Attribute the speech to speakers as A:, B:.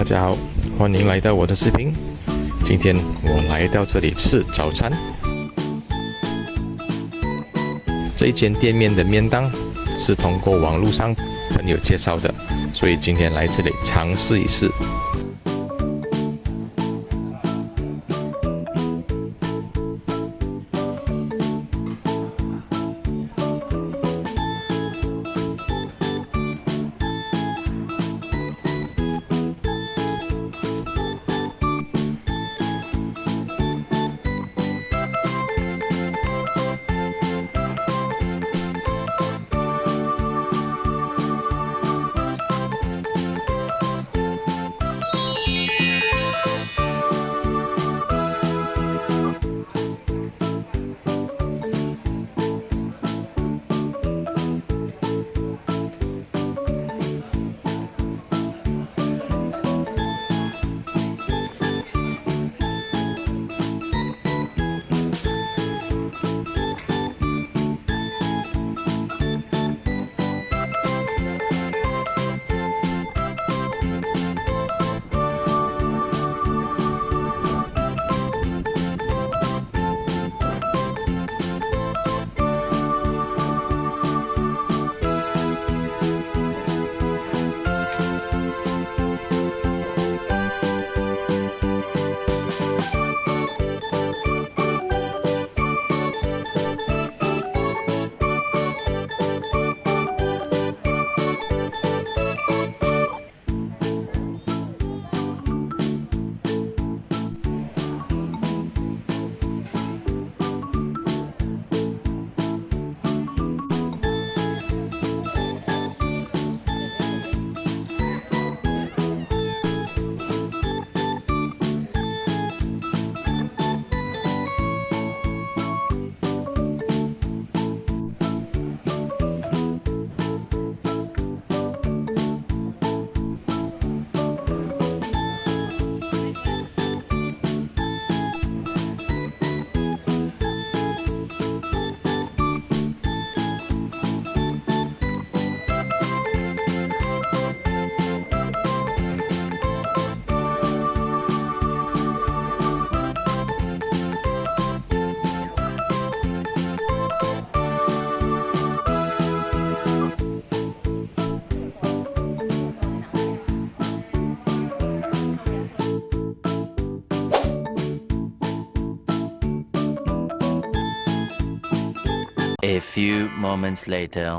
A: 大家好，欢迎来到我的视频。今天我来到这里吃早餐。这一间店面的面档是通过网络上朋友介绍的，所以今天来这里尝试一试。
B: A few moments later.